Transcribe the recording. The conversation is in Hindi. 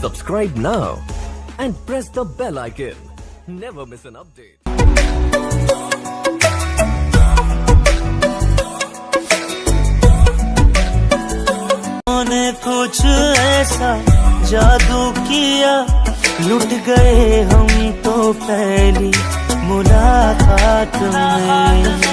Subscribe now and press the bell icon. Never miss an update. ने कुछ ऐसा जादू किया लुट गए हम तो पहली मुलाकात में